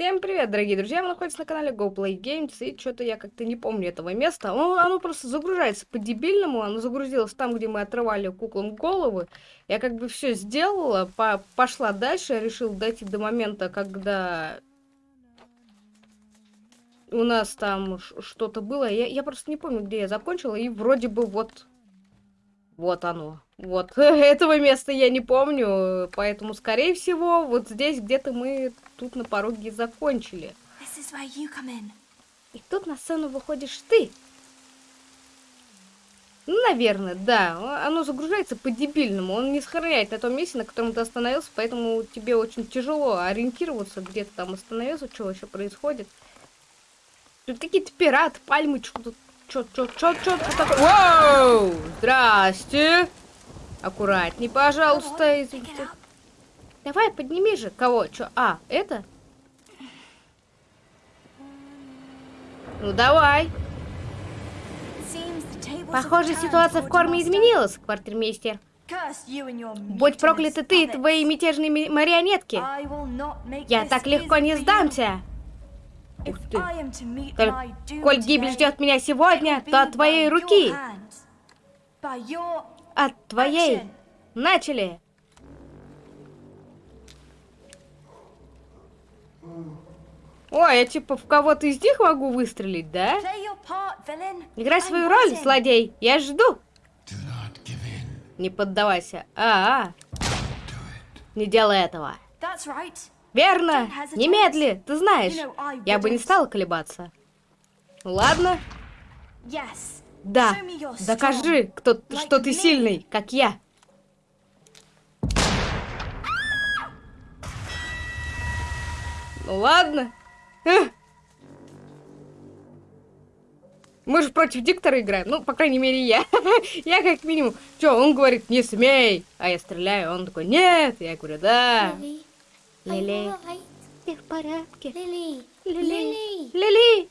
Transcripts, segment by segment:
Всем привет, дорогие друзья! Вы находитесь на канале Go Play Games, и что-то я как-то не помню этого места. Оно, оно просто загружается по-дебильному, оно загрузилось там, где мы отрывали куклам головы. Я как бы все сделала, по пошла дальше, я решил дойти до момента, когда у нас там что-то было. Я, я просто не помню, где я закончила, и вроде бы вот... Вот оно. Вот. Этого места я не помню, поэтому, скорее всего, вот здесь где-то мы тут на пороге закончили. И тут на сцену выходишь ты. Ну, наверное, да. Оно загружается по-дебильному. Он не сохраняет на том месте, на котором ты остановился, поэтому тебе очень тяжело ориентироваться, где ты там остановился, что вообще происходит. Тут какие-то пираты, пальмы, что-то... Чё, чё, чё, чё, чё такое? Воу! Здрасте! Аккуратней, пожалуйста. Извините. Давай, подними же. Кого? Чё? А, это? Ну, давай. Похоже, ситуация в корме изменилась, квартирмейстер. Будь прокляты ты и твои мятежные марионетки. Я так легко не сдамся. Ух ты. Коль, коль гибель ждет меня сегодня, то от твоей руки. От твоей. Начали. Ой, я типа в кого-то из них могу выстрелить, да? Играй свою роль, злодей. Я жду. Не поддавайся. А, -а. Не делай этого. Верно. Немедли. Ты знаешь, я бы не стала колебаться. Ладно. Да. Докажи, кто, что ты сильный, как я. Ну ладно. Мы же против диктора играем. Ну, по крайней мере, я. я как минимум. Чё, он говорит, не смей. А я стреляю. Он такой, нет. Я говорю, да. Лили. Ты в порядке? Лили. Лили. Лили.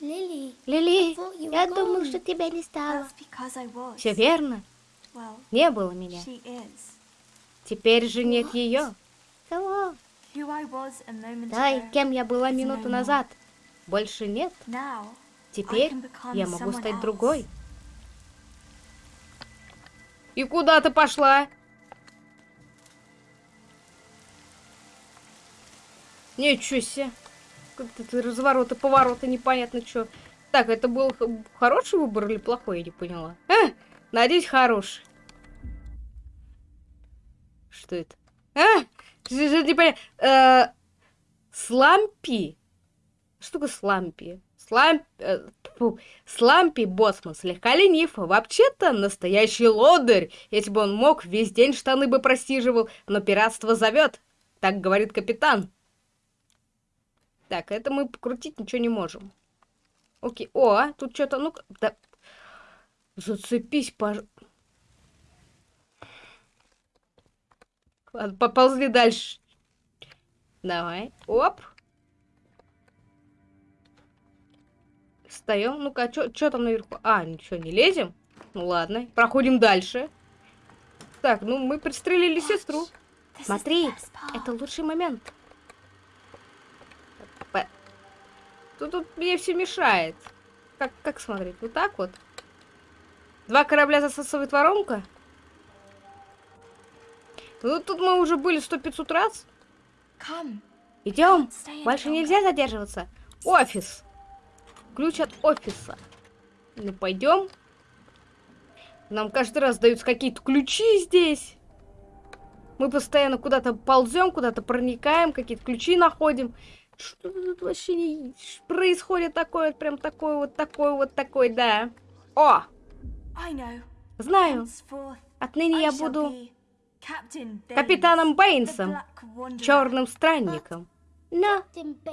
Лили, Лили, я думал, что тебя не стало. Все верно. Не было меня. Теперь же нет ее. Да, кем я была минуту назад. Больше нет. Теперь я могу стать другой. И куда ты пошла? Ничего себе. Как-то развороты, повороты, непонятно что. Так, это был хороший выбор или плохой, я не поняла. А, надеюсь, хороший. Что это? А, непонятно. Э, слампи? Что такое слампи? Слам... Э, Слампи Боссман слегка ленив. Вообще-то настоящий лодырь. Если бы он мог, весь день штаны бы просиживал. Но пиратство зовет. Так говорит капитан. Так, это мы покрутить ничего не можем. Окей. О, тут что-то, ну да. Зацепись, пожалуйста. Ладно, поползли дальше. Давай. Оп. Встаем. Ну-ка, что там наверху? А, ничего, не лезем. Ну ладно, проходим дальше. Так, ну мы пристрелили сестру. Смотри, это лучший момент. Тут, тут мне все мешает. Как, как смотреть? Вот так вот? Два корабля засасывает воронка? Ну, тут мы уже были сто пятьсот раз. Идем. Больше нельзя задерживаться. Офис. Ключ от офиса. Ну, пойдем. Нам каждый раз даются какие-то ключи здесь. Мы постоянно куда-то ползем, куда-то проникаем, какие-то ключи находим. Что тут вообще не... происходит такое, прям такое вот, такое вот, такой, да. О! Знаю. Отныне я буду капитаном Бэйнсом, черным странником. Но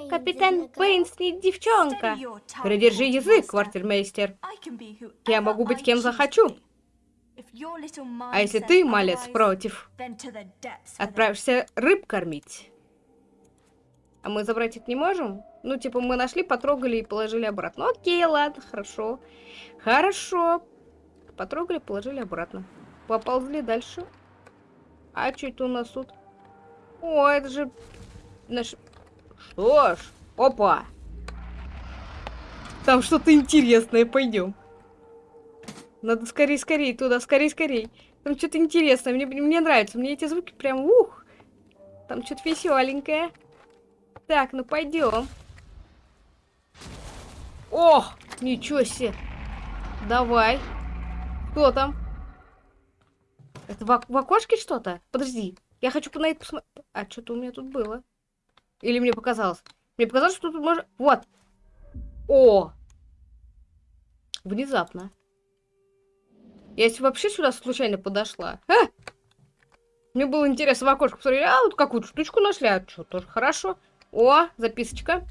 капитан Бэйнс не девчонка. Придержи язык, квартирмейстер. Я могу быть кем захочу. А если ты, малец, против, отправишься рыб кормить. А мы забрать их не можем? Ну, типа, мы нашли, потрогали и положили обратно. Окей, ладно, хорошо. Хорошо. Потрогали, положили обратно. Поползли дальше. А это у нас тут? О, это же наш... Что ж, опа. Там что-то интересное, пойдем. Надо скорее, скорее туда, скорее, скорее. Там что-то интересное, мне, мне нравится, мне эти звуки прям ух. Там что-то веселенькое. Так, ну пойдем. О, ничего себе. Давай. Кто там? Это в, в окошке что-то? Подожди. Я хочу на это посмотреть. А что-то у меня тут было. Или мне показалось? Мне показалось, что тут можно... Вот. О! Внезапно. Я если вообще сюда случайно подошла. А! Мне было интересно в окошко посмотреть. А, вот какую-то штучку нашли. А что, тоже хорошо. О, записочка.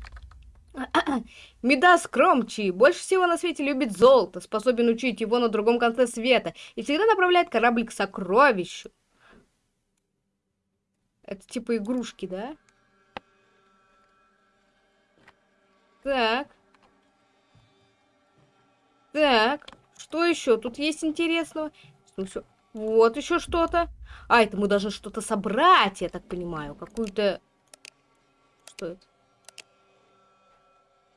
Медас Кромчи больше всего на свете любит золото, способен учить его на другом конце света и всегда направляет корабль к сокровищу. Это типа игрушки, да? Так. Так. Что еще? Тут есть интересного? Вот еще что-то. А, это мы должны что-то собрать, я так понимаю. Какую-то... Что это?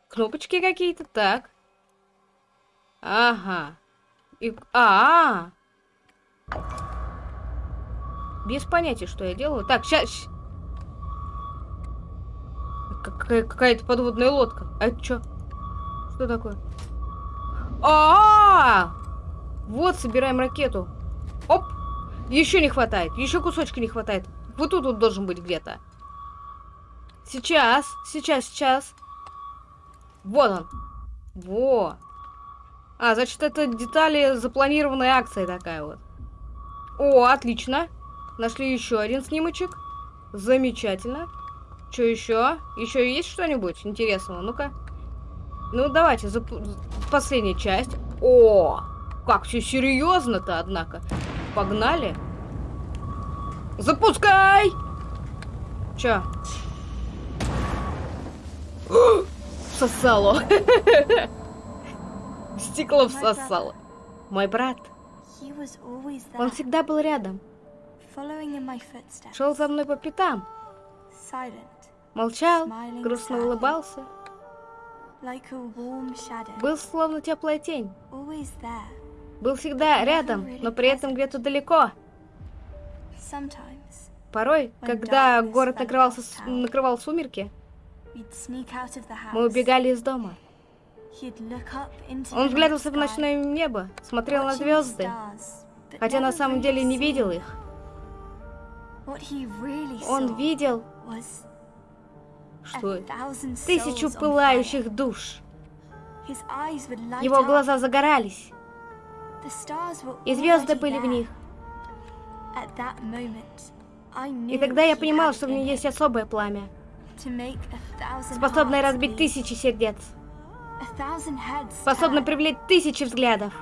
Кнопочки какие-то, так. Ага. И... А, -а, а Без понятия, что я делаю. Так, сейчас... Какая-то подводная лодка. А это что? Что такое? А, -а, а Вот, собираем ракету. Оп! Еще не хватает. Еще кусочка не хватает. Вот тут вот должен быть где-то. Сейчас, сейчас, сейчас. Вот он. Во. А, значит, это детали запланированной акции такая вот. О, отлично. Нашли еще один снимочек. Замечательно. Что еще? Еще есть что-нибудь интересного? Ну-ка. Ну, давайте, зап... последняя часть. О, как все серьезно-то, однако. Погнали. Запускай! Че? всосало. Стекло всосало. Мой брат. Он всегда был рядом. Шел за мной по пятам. Молчал, грустно улыбался. Был словно теплая тень. Был всегда рядом, но при этом где-то далеко. Порой, когда город накрывался, накрывал сумерки, мы убегали из дома. Он взглядывался в ночное небо, смотрел на звезды, хотя на самом деле не видел их. Он видел что тысячу пылающих душ. Его глаза загорались, и звезды были в них. И тогда я понимал, что в ней есть особое пламя способная разбить тысячи сердец, способна привлечь тысячи взглядов,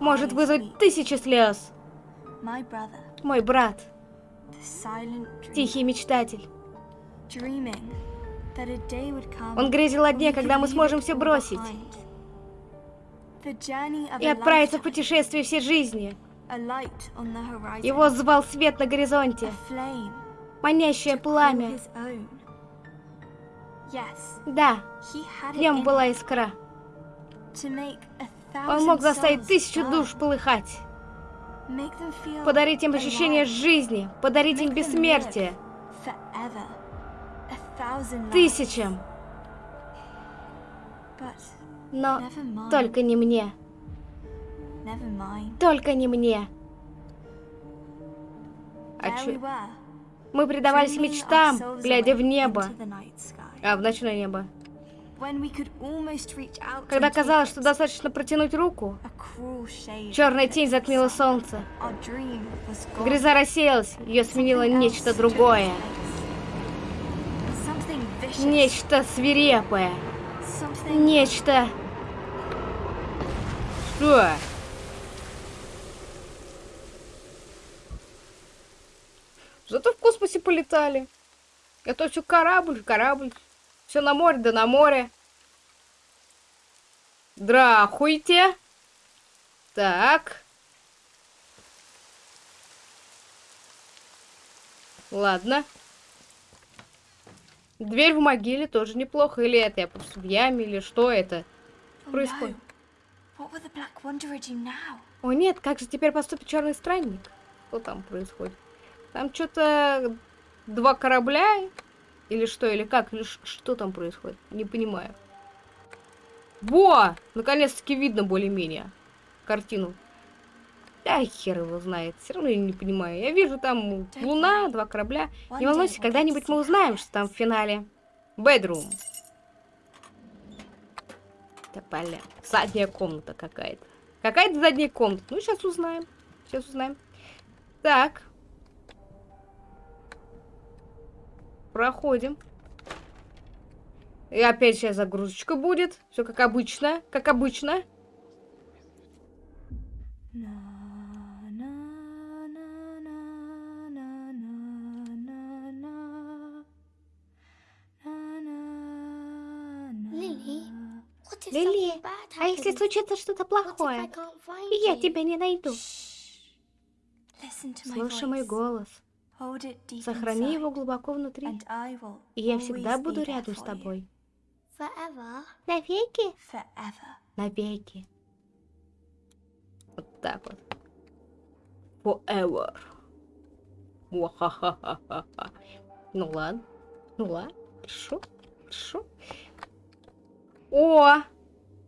может вызвать тысячи слез. Мой брат, тихий мечтатель. Он грезил о дне, когда мы сможем все бросить. и отправиться в путешествие всей жизни. Его звал свет на горизонте, манящее пламя, да, в нем была искра. Он мог заставить тысячу душ полыхать. Подарить им ощущение жизни, подарить им бессмертие. Тысячам. Но только не мне. Только не мне. А чё? Мы предавались мечтам, глядя в небо. А, в ночное небо. Когда казалось, что достаточно протянуть руку, черная тень затмила солнце. Гряза рассеялась, ее сменило нечто другое. Нечто свирепое. Нечто... Что? Зато в космосе полетали. Это все корабль, корабль. Все на море, да на море. Драхуйте. Так. Ладно. Дверь в могиле тоже неплохо. Или это я просто в яме, или что это? Oh Происходит. О нет, как же теперь поступит черный странник? Что там происходит? Там что-то два корабля? Или что, или как? Или что там происходит? Не понимаю. Во! Наконец-таки видно более-менее картину. Да хер его знает. Все равно я не понимаю. Я вижу там луна, два корабля. Не волнуйся, когда-нибудь мы узнаем, что там в финале. Бедрум. Тополя. Задняя комната какая-то. Какая-то задняя комната. Ну, сейчас узнаем. Сейчас узнаем. Так. Проходим. И опять сейчас загрузочка будет. Все как обычно. Как обычно. Лили, а если случится что-то плохое, и я тебя не найду? Слушай мой голос. Сохрани его глубоко внутри. И я всегда буду рядом с тобой. Навеки? Навеки. Вот так вот. Forever. Ну ладно. Ну ладно. Хорошо. Хорошо. О!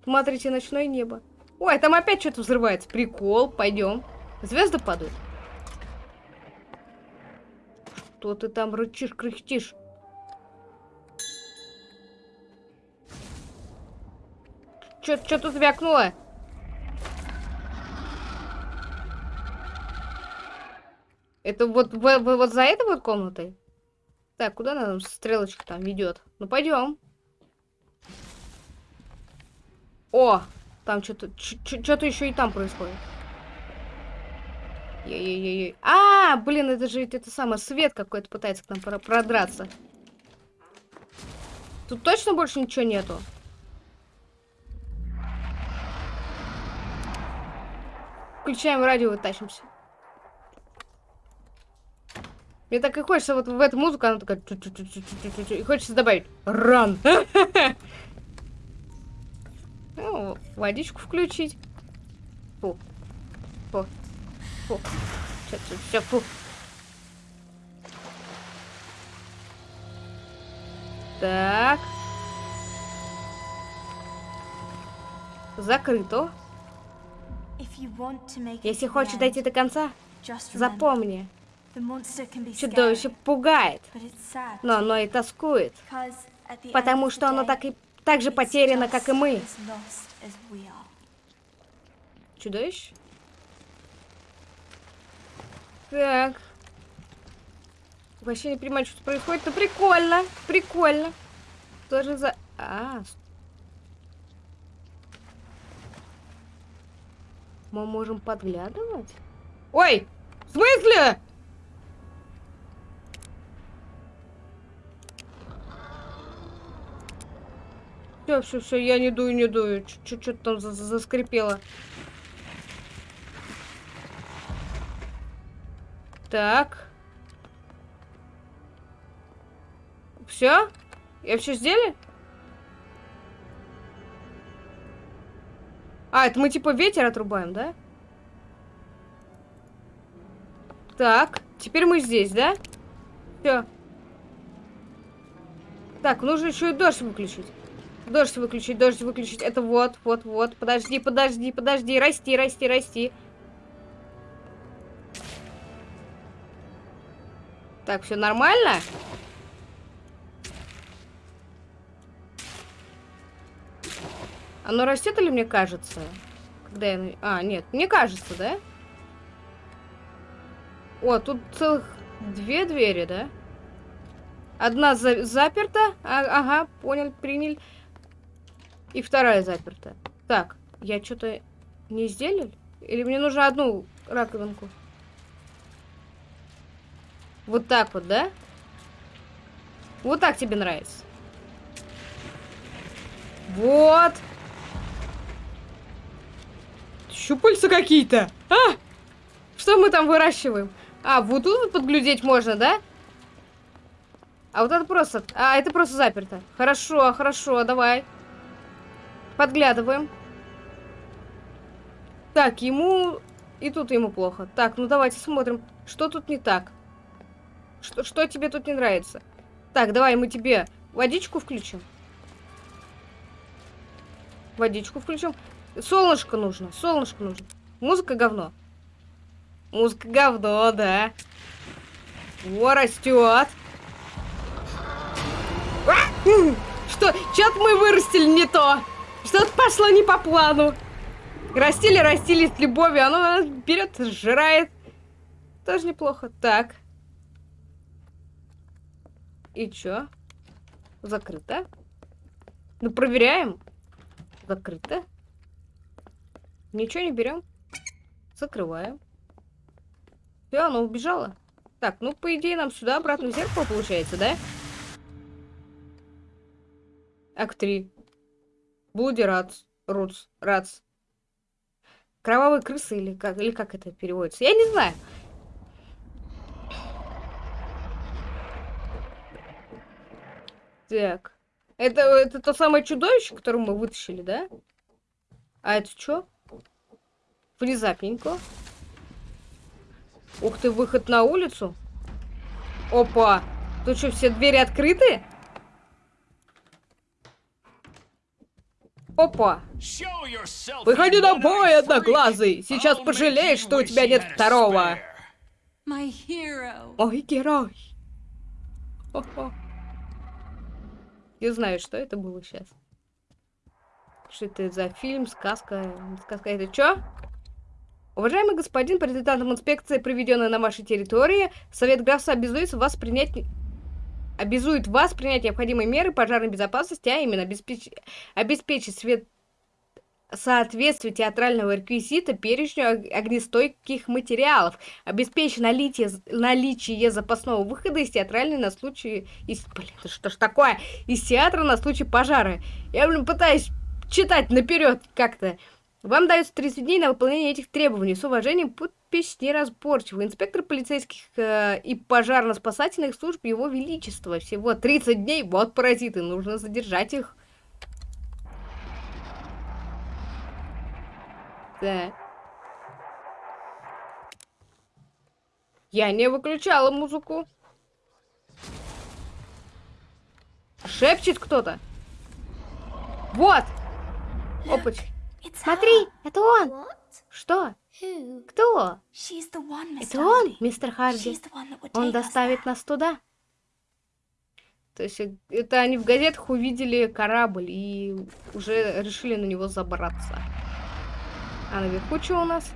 Смотрите, ночное небо. Ой, там опять что-то взрывается. Прикол. Пойдем. Звезды падают. Что ты там рычишь, кряхтишь? Чё тут вякнуло? Это вот, в- в- вот за этой вот комнатой? Так, куда нам стрелочка там ведет? Ну пойдем. О, там что-то, что-то еще и там происходит. Ей-ей-ей. А, блин, это же это самое свет какой-то пытается к нам про- продраться. Тут точно больше ничего нету? Включаем радио и тащимся. Мне так и хочется вот в эту музыку, она такая... И хочется добавить ран. Ну, водичку включить. Фу. Фу. Фу. Все, все, все, фу. Так. Закрыто. Если хочешь дойти до конца, запомни. Чудовище пугает, но оно и тоскует, потому что оно так, и, так же потеряно, как и мы. Чудовище? Так. Вообще не понимаю, что происходит, но прикольно, прикольно. Тоже за... А, мы можем подглядывать? Ой, в смысле? Все, все, все, я не дую, не дую. Чуть-чуть там за- за- заскрипело. Так. Все? Я все сделали? А, это мы типа ветер отрубаем, да? Так, теперь мы здесь, да? Все. Так, нужно еще и дождь выключить. Дождь выключить, дождь выключить. Это вот, вот, вот. Подожди, подожди, подожди. Расти, расти, расти. Так, все нормально? Оно растет или мне кажется? Когда я... А, нет, мне кажется, да? О, тут целых две двери, да? Одна за- заперта. А- ага, понял, принял. И вторая заперта. Так, я что-то не сделал? Или мне нужно одну раковинку? Вот так вот, да? Вот так тебе нравится. Вот. Щупальца какие-то. А! Что мы там выращиваем? А, вот тут вот подглядеть можно, да? А вот это просто... А, это просто заперто. Хорошо, хорошо, давай. Подглядываем. Так, ему... И тут ему плохо. Так, ну давайте смотрим, что тут не так. Что, что тебе тут не нравится? Так, давай мы тебе водичку включим. Водичку включим. Солнышко нужно, солнышко нужно. Музыка говно. Музыка говно, да. Во, растет. Что? Что-то мы вырастили не то. Что-то пошло не по плану. Растили, растили с любовью. Оно берет, сжирает. Тоже неплохо. Так. И чё? Закрыто. Ну, проверяем. Закрыто. Ничего не берем. Закрываем. Все, оно убежало. Так, ну, по идее, нам сюда обратно в зеркало получается, да? Акт 3. Блуди Рац. Руц. Рац. Кровавые крысы или как, или как это переводится? Я не знаю. Так. Это, это то самое чудовище, которое мы вытащили, да? А это что? Внезапненько. Ух ты, выход на улицу. Опа. Тут что, все двери открыты? Опа. Выходи на бой, одноглазый. Сейчас пожалеешь, что у тебя нет второго. My hero. Мой герой. Хо-хо. Не знаю, что это было сейчас. Что это за фильм, сказка? Сказка это что? Уважаемый господин, по результатам инспекции, проведенной на вашей территории, Совет графства обязует вас принять обязует вас принять необходимые меры пожарной безопасности, а именно обеспеч... обеспечить свет... соответствие театрального реквизита перечню огнестойких материалов, обеспечить наличие, наличие запасного выхода из театральной на случай... Из... Блин, что ж такое? Из театра на случай пожара. Я, блин, пытаюсь читать наперед как-то. Вам дается 30 дней на выполнение этих требований. С уважением, подпись неразборчивый. Инспектор полицейских э, и пожарно-спасательных служб Его Величества. Всего 30 дней. Вот паразиты. Нужно задержать их. Так. Я не выключала музыку. Шепчет кто-то. Вот. Опач. Смотри, это он. What? Что? Кто? One. Это он, мистер Харди. Он доставит нас туда. То есть э, это они в газетах увидели корабль и уже решили на него забраться. А наверху что у нас?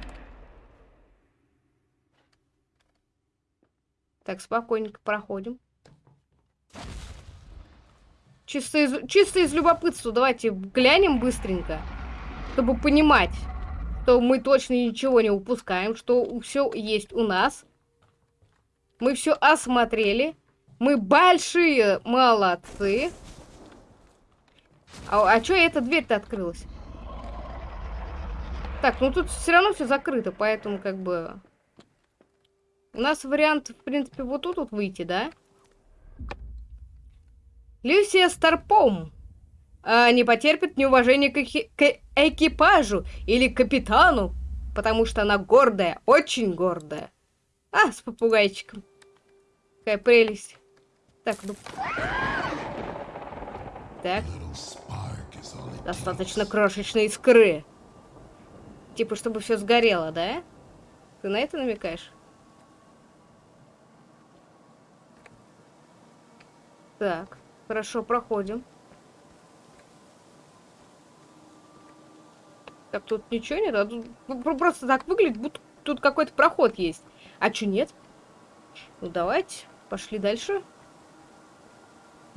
Так, спокойненько проходим. Чисто из, чисто из любопытства давайте глянем быстренько, чтобы понимать, что мы точно ничего не упускаем, что все есть у нас. Мы все осмотрели. Мы большие молодцы. А, а чё эта дверь-то открылась? Так, ну тут все равно все закрыто, поэтому как бы... У нас вариант, в принципе, вот тут вот выйти, да? Люсия Старпом а, не потерпит неуважения к, к экипажу или капитану, потому что она гордая, очень гордая. А, с попугайчиком. Какая прелесть. Так, ну... Так, достаточно крошечной искры. Типа, чтобы все сгорело, да? Ты на это намекаешь? Так, хорошо, проходим. Так, тут ничего нет? А тут про- просто так выглядит, будто тут какой-то проход есть. А чё нет? Ну, давайте, пошли дальше.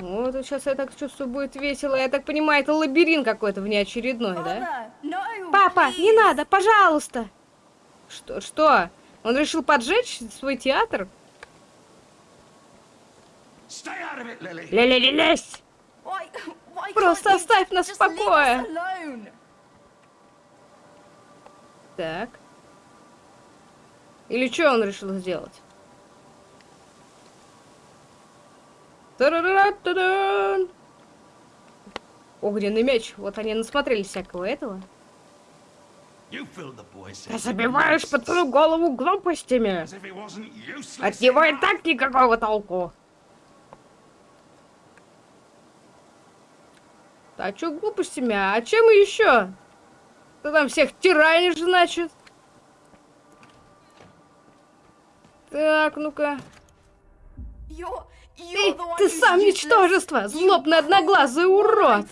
Вот, сейчас я так чувствую, будет весело. Я так понимаю, это лабиринт какой-то внеочередной, да? Папа, не надо, пожалуйста! Что, что? Он решил поджечь свой театр? Why, why Просто оставь нас в покое. Так. Или что он решил сделать? Огненный меч. Вот они насмотрелись всякого этого. Ты забиваешь пацану голову глупостями. От него и так никакого толку. А чё глупостями? А чем еще? Ты там всех тиранишь, значит? Так, ну-ка. You're, ты, ты сам ничтожество, злобный одноглазый урод!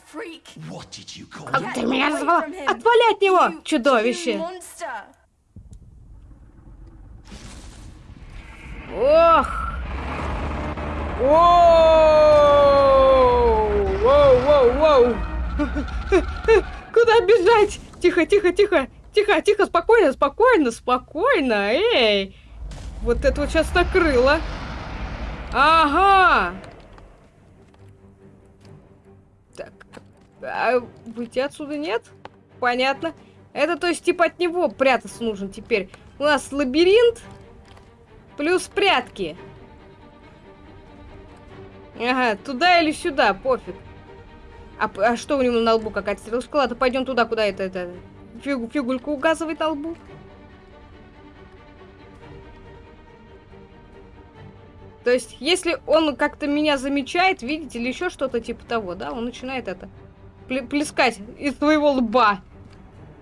Как ты меня назвала? Отвали от него, чудовище! Ох! Воу-воу-воу! Куда бежать? Тихо, тихо, тихо! Тихо, тихо, спокойно, спокойно, спокойно! Эй! Вот это вот сейчас накрыло! Ага! Так, а выйти отсюда нет? Понятно. Это то есть типа от него прятаться нужно теперь. У нас лабиринт. Плюс прятки. Ага, туда или сюда, пофиг. А, а что у него на лбу какая-то стрелочка? Ладно, пойдем туда, куда это, это фигу, фигулька указывает на лбу. То есть, если он как-то меня замечает, видите, или еще что-то типа того, да, он начинает это пле- плескать из своего лба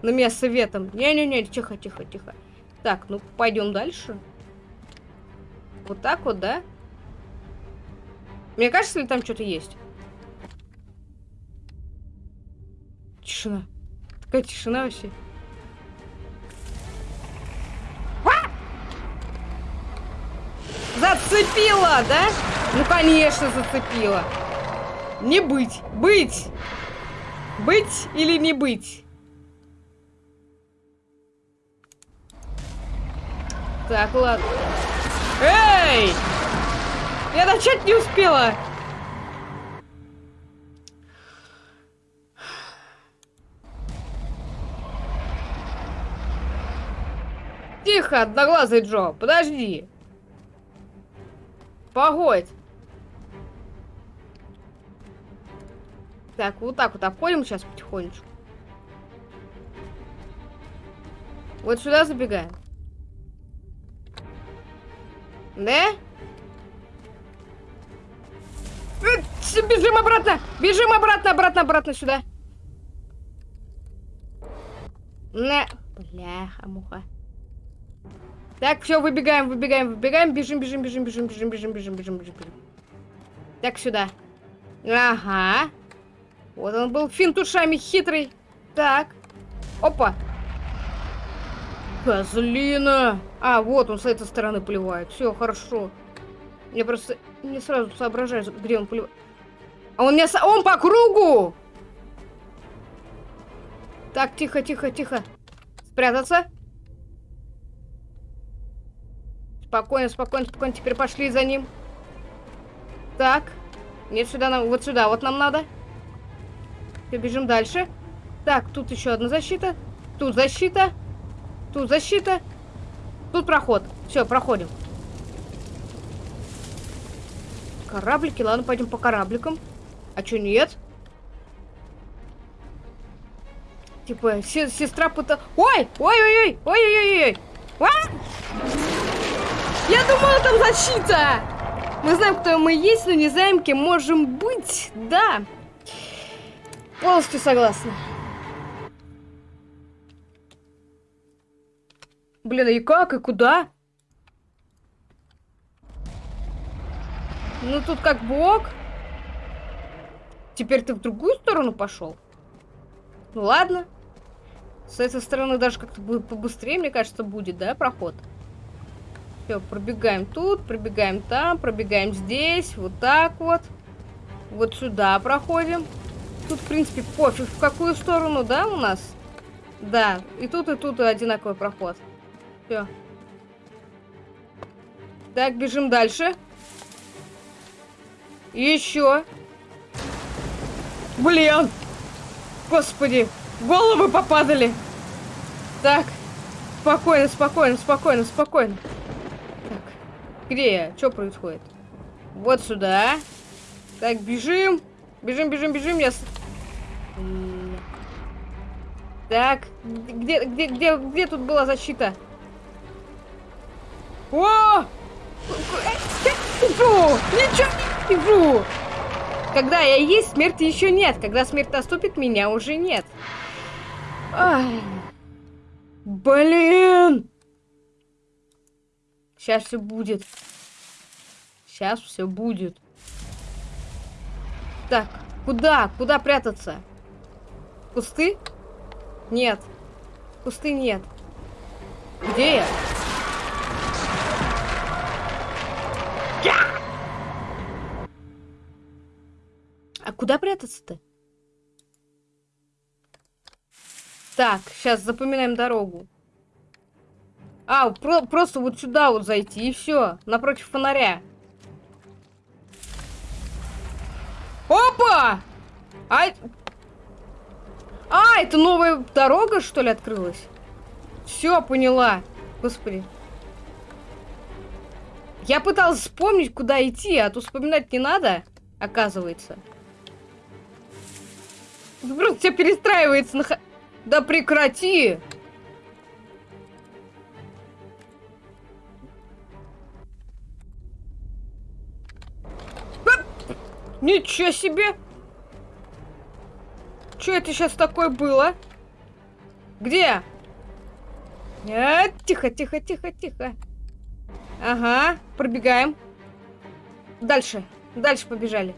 на меня советом. Не-не-не, тихо, тихо, тихо. Так, ну пойдем дальше. Вот так вот, да? Мне кажется, ли там что-то есть? Тишина. Такая тишина вообще. Зацепила, да? Ну, конечно, зацепила. Не быть. Быть. Быть или не быть? Так, ладно. Эй! Я начать не успела. Тихо, одноглазый Джо, подожди. Погодь. Так, вот так вот обходим сейчас потихонечку. Вот сюда забегаем. Да? Э, Бежим обратно! Бежим обратно, обратно, обратно сюда. На. Бляха, муха. Так, все, выбегаем, выбегаем, выбегаем, бежим, бежим, бежим, бежим, бежим, бежим, бежим, бежим, бежим, бежим. Так, сюда. Ага. Вот он был финт ушами хитрый. Так. Опа. Козлина. А, вот он с этой стороны поливает. Все, хорошо. Я просто не сразу соображаю, где он поливает. А он меня... со- Он по кругу! Так, тихо, тихо, тихо. Спрятаться. Спокойно, спокойно, спокойно. Теперь пошли за ним. Так. Нет, сюда нам... Вот сюда вот нам надо. Все, бежим дальше. Так, тут еще одна защита. Тут защита. Тут защита. Тут проход. Все, проходим. Кораблики, ладно, пойдем по корабликам. А что, нет? Типа, се- сестра пыта... Ой! Ой-ой-ой! Ой-ой-ой! А! Я думала, там защита! Мы знаем, кто мы есть, но не знаем, кем можем быть. Да. Полностью согласна. Блин, и как, и куда? Ну, тут как бы ок. Теперь ты в другую сторону пошел? Ну, ладно. С этой стороны даже как-то бы- побыстрее, мне кажется, будет, да, проход? Все, пробегаем тут, пробегаем там, пробегаем здесь, вот так вот. Вот сюда проходим. Тут, в принципе, пофиг, в какую сторону, да, у нас? Да, и тут, и тут одинаковый проход. Все. Так, бежим дальше. Еще. Блин! Господи, головы попадали. Так, спокойно, спокойно, спокойно, спокойно. Где я? Что происходит? Вот сюда. Так, бежим. Бежим, бежим, бежим. Я... Так, где, где, где, где тут была защита? О! Фу! Ничего не вижу! Когда я есть, смерти еще нет. Когда смерть наступит, меня уже нет. Ай. Блин! Сейчас все будет. Сейчас все будет. Так, куда? Куда прятаться? Кусты? Нет. Кусты нет. Где я? А куда прятаться-то? Так, сейчас запоминаем дорогу. А, про- просто вот сюда вот зайти и все, напротив фонаря. Опа! А, а, это новая дорога, что ли, открылась? Все, поняла. Господи. Я пыталась вспомнить, куда идти, а то вспоминать не надо, оказывается. Просто все перестраивается на... Да прекрати! Ничего себе! Что это сейчас такое было? Где? А, тихо, тихо, тихо, тихо. Ага, пробегаем. Дальше, дальше побежали.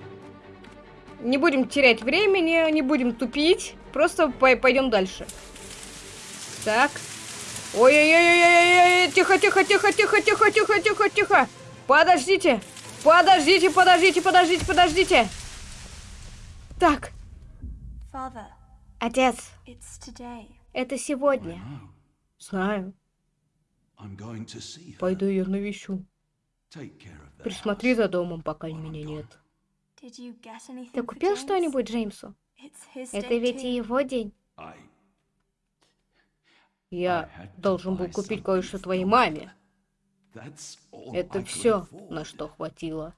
Не будем терять времени, не будем тупить. Просто пой- пойдем дальше. Так. Ой-ой-ой-ой-ой-ой, тихо, тихо, тихо, тихо, тихо, тихо, тихо, тихо. Подождите, Подождите, подождите, подождите, подождите. Так. Отец. Это сегодня. Знаю. Пойду ее навещу. Присмотри за домом, пока меня нет. Ты купил что-нибудь Джеймсу? Это ведь и его день. Я должен был купить кое-что твоей маме. Это все, на что хватило.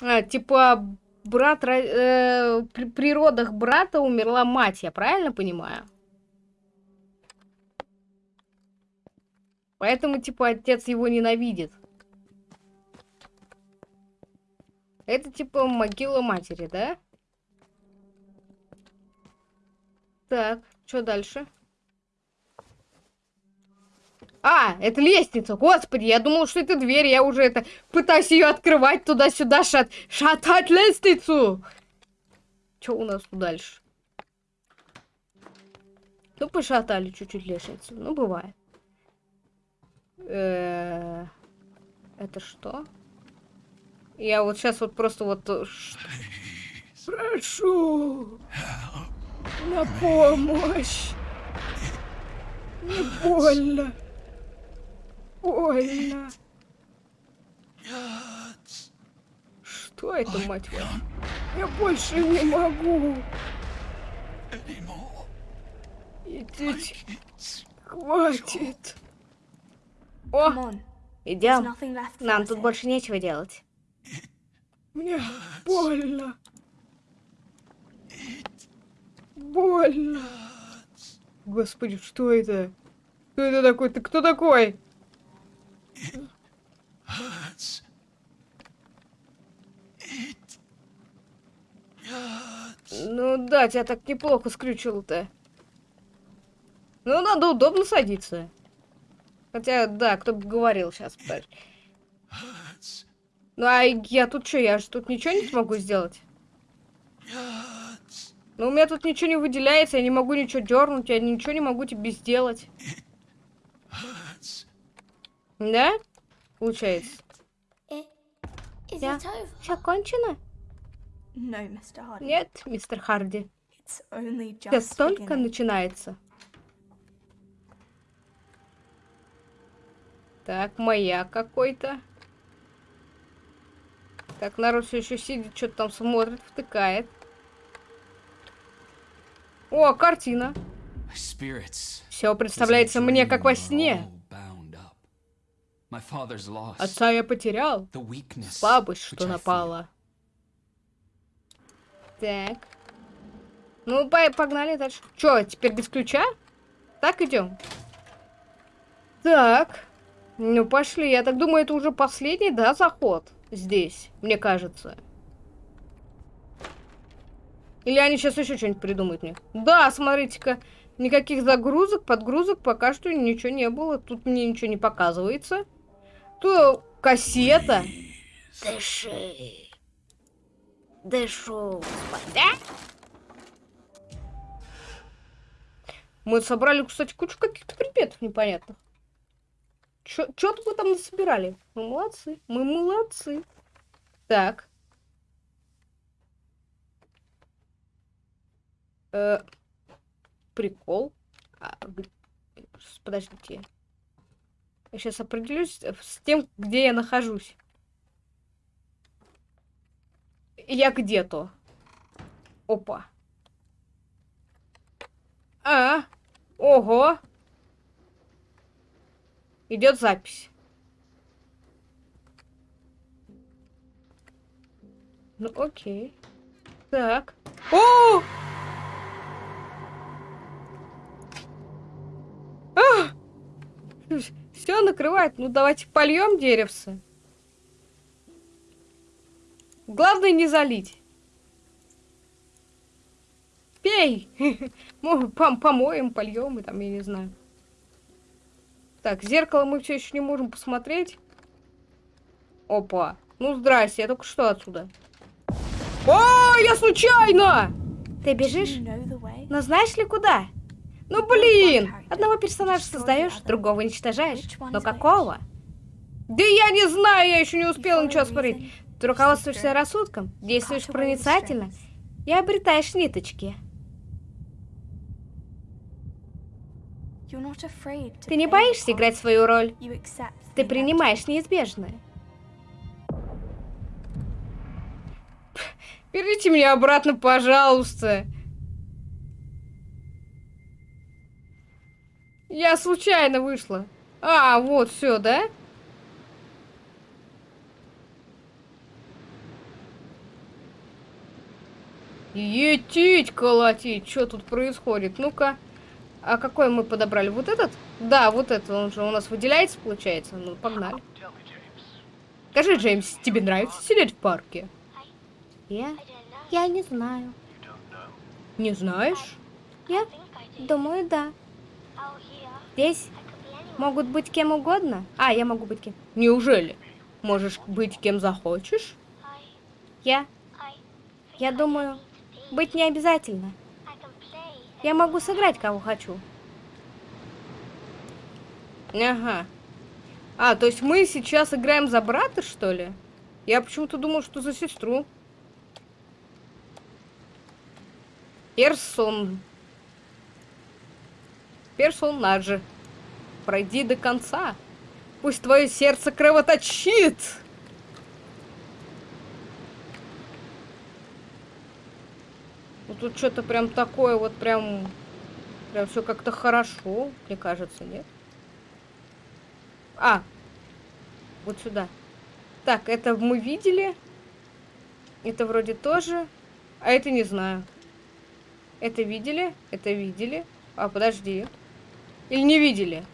А, типа, брат, э, при, при родах брата умерла мать, я правильно понимаю? Поэтому, типа, отец его ненавидит. Это, типа, могила матери, да? Так, что дальше? А, это лестница, господи, я думал, что это дверь, я уже это пытаюсь ее открывать туда-сюда, шат, шатать лестницу. Что у нас тут дальше? Ну, пошатали чуть-чуть лестницу, ну, бывает. Э, Это что? Я вот сейчас вот просто вот... э, Прошу! На помощь! Не больно! Больно! Что это, мать вашу? Я больше не могу! Идите, хватит! О, идем. Нам тут больше нечего делать. Мне больно. Больно. Господи, что это? Кто это такой? Ты кто такой? Hurts. It hurts. Ну да, тебя так неплохо скрючило-то. Ну, надо удобно садиться. Хотя, да, кто бы говорил сейчас. Ну, а я тут что, я же тут ничего не смогу сделать? Ну, у меня тут ничего не выделяется, я не могу ничего дернуть, я ничего не могу тебе сделать. Да? Получается. It over? Все кончено? Нет, мистер Харди. Just только начинается. Так, маяк какой-то. Так, народ все еще сидит, что-то там смотрит, втыкает. О, картина. Все представляется мне как во сне. Отца я потерял. Слабость, что напала. Так. Ну, по- погнали дальше. Чё, теперь без ключа? Так идем. Так. Ну, пошли. Я так думаю, это уже последний, да, заход здесь, мне кажется. Или они сейчас еще что-нибудь придумают мне? Да, смотрите-ка. Никаких загрузок, подгрузок пока что ничего не было. Тут мне ничего не показывается. Тут кассета. Дыши. Дышу. Да? Мы собрали, кстати, кучу каких-то предметов непонятных. Чё-то вы там насобирали. Мы молодцы. Мы молодцы. Так. Э, прикол. А, подождите. Я сейчас определюсь с тем, где я нахожусь. Я где-то. Опа. А, ого. Идет запись. Ну, окей. Так. О! Все накрывает. Ну, давайте польем деревце. Главное не залить. Пей! Пом помоем, польем и там, я не знаю. Так, зеркало мы все еще не можем посмотреть. Опа. Ну, здрасте, я только что отсюда. О, я случайно! Ты бежишь? Но знаешь ли куда? Ну, блин! Одного персонажа создаешь, другого уничтожаешь. Но какого? Да я не знаю, я еще не успела ничего смотреть. Ты руководствуешься рассудком, действуешь проницательно и обретаешь ниточки. Ты не боишься играть свою роль. Ты принимаешь неизбежное. Верните меня обратно, пожалуйста. Я случайно вышла. А, вот, все, да? Етить, колотить, что тут происходит? Ну-ка. А какой мы подобрали? Вот этот? Да, вот этот. Он же у нас выделяется, получается. Ну, погнали. Скажи, Джеймс, тебе нравится сидеть в парке? Я? Я не знаю. Не знаешь? Я думаю, да. Здесь могут быть кем угодно. А, я могу быть кем. Неужели? Можешь быть кем захочешь? Я? Я думаю, быть не обязательно. Я могу сыграть, кого хочу. Ага. А, то есть мы сейчас играем за брата, что ли? Я почему-то думал, что за сестру. Персон. Персонажи. Пройди до конца. Пусть твое сердце кровоточит. Ну тут что-то прям такое вот прям... Прям все как-то хорошо, мне кажется, нет? А, вот сюда. Так, это мы видели. Это вроде тоже. А это не знаю. Это видели? Это видели? А, подожди. Или не видели?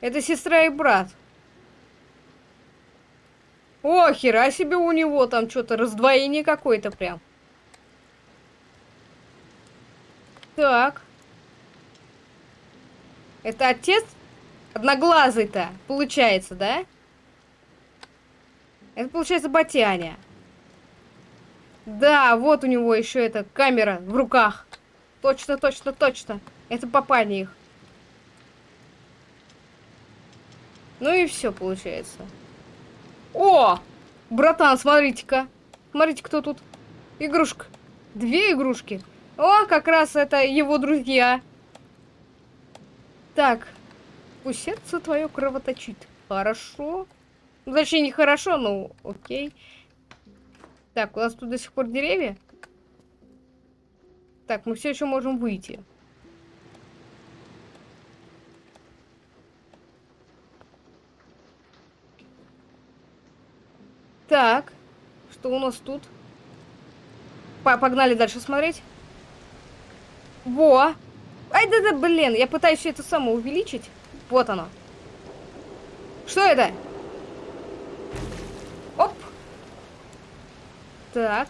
Это сестра и брат. О, хера себе у него там что-то раздвоение какое-то прям. Так. Это отец одноглазый-то, получается, да? Это получается Батяня. Да, вот у него еще эта камера в руках. Точно, точно, точно. Это папаня их. Ну и все получается. О! Братан, смотрите-ка. Смотрите, кто тут. Игрушка. Две игрушки. О, как раз это его друзья. Так. Пусть сердце твое кровоточит. Хорошо. Ну, Точнее, не хорошо, но окей. Так, у нас тут до сих пор деревья. Так, мы все еще можем выйти. Так, что у нас тут? По Погнали дальше смотреть. Во! Ай, да-да, блин, я пытаюсь это самое увеличить. Вот оно. Что это? Оп! Так.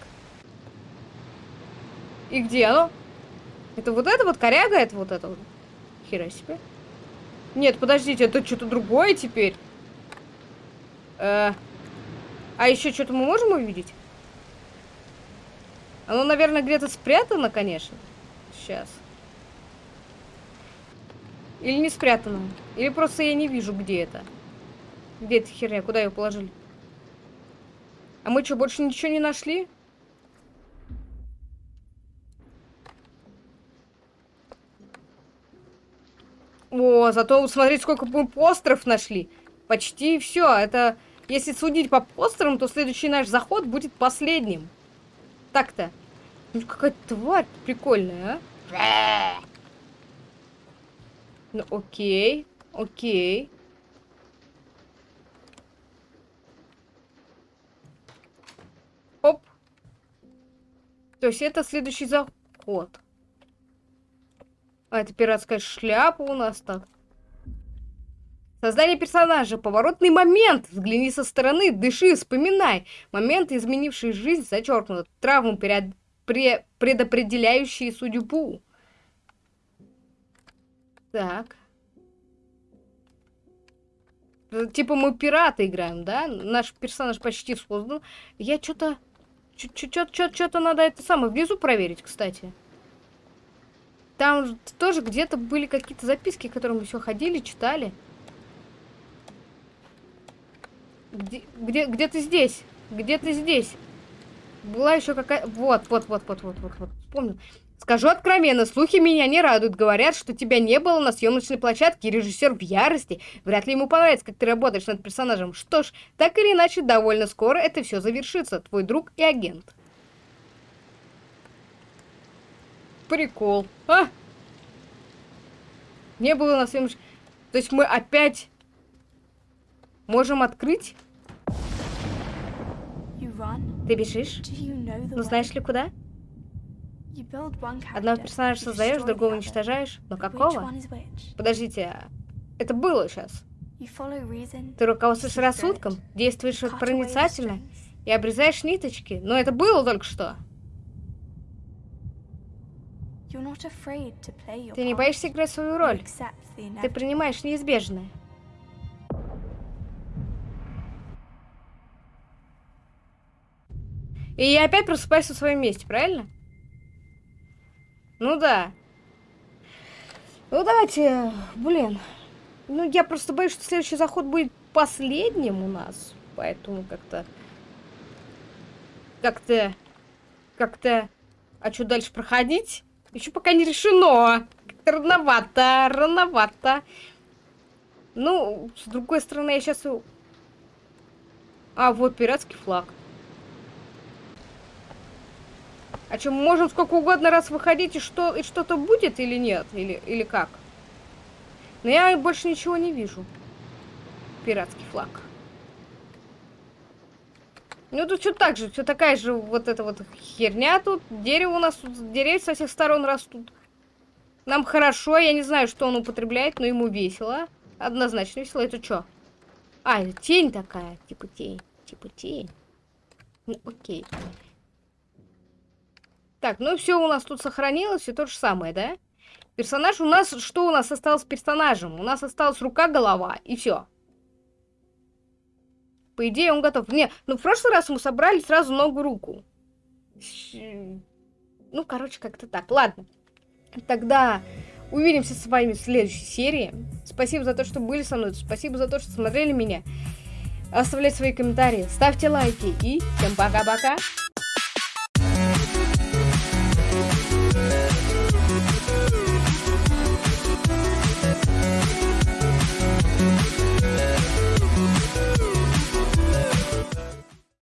И где оно? Это вот это вот коряга, это вот это вот. Хера себе. Нет, подождите, это что-то другое теперь. Э, а еще что-то мы можем увидеть? Оно, наверное, где-то спрятано, конечно. Сейчас. Или не спрятано. Или просто я не вижу, где это. Где эта херня? Куда ее положили? А мы что, больше ничего не нашли? О, зато смотрите, сколько мы постеров нашли. Почти все. Это, если судить по постерам, то следующий наш заход будет последним. Так-то. Ну, какая тварь прикольная, а? Ну, окей. Окей. Оп. То есть это следующий заход. А, это пиратская шляпа у нас так. Создание персонажа. Поворотный момент. Взгляни со стороны, дыши, вспоминай. Моменты, изменившие жизнь, зачеркнуто. Травмы, перед... пре... предопределяющие судьбу. Так. Типа мы пираты играем, да? Наш персонаж почти создан. Я что-то... Что-то надо это самое внизу проверить, кстати. Там тоже где-то были какие-то записки, которые мы все ходили, читали. Где, где, где ты здесь? Где ты здесь? Была еще какая... Вот, вот, вот, вот, вот, вот, вот. Вспомнил. Скажу откровенно, слухи меня не радуют. Говорят, что тебя не было на съемочной площадке, и режиссер в ярости. Вряд ли ему понравится, как ты работаешь над персонажем. Что ж, так или иначе, довольно скоро это все завершится. Твой друг и агент. Прикол. А? Не было на съемочной... То есть мы опять можем открыть? Ты бежишь? Ну знаешь ли куда? Одного персонажа создаешь, другого уничтожаешь. Но какого? Подождите, это было сейчас. Ты руководствуешь рассудком, действуешь проницательно и обрезаешь ниточки. Но это было только что. Ты не боишься играть свою роль. Ты принимаешь неизбежное. И я опять просыпаюсь в своем месте, правильно? Ну да. Ну давайте, блин. Ну я просто боюсь, что следующий заход будет последним у нас. Поэтому как-то... Как-то... Как-то... А что дальше проходить? Еще пока не решено. Рановато, рановато. Ну, с другой стороны, я сейчас... А, вот пиратский флаг. А мы можем сколько угодно раз выходить, и что и что-то будет или нет? Или, или как? Но я больше ничего не вижу. Пиратский флаг. Ну, тут все так же, все такая же вот эта вот херня тут. Дерево у нас тут, деревья со всех сторон растут. Нам хорошо, я не знаю, что он употребляет, но ему весело. Однозначно весело. Это что? А, тень такая, типа тень, типа тень. Ну, окей. Так, ну все у нас тут сохранилось, все то же самое, да? Персонаж у нас, что у нас осталось персонажем? У нас осталась рука, голова, и все. По идее, он готов. Не, ну в прошлый раз мы собрали сразу ногу, руку. Ну, короче, как-то так. Ладно. Тогда увидимся с вами в следующей серии. Спасибо за то, что были со мной. Спасибо за то, что смотрели меня. Оставляйте свои комментарии, ставьте лайки и всем пока-пока.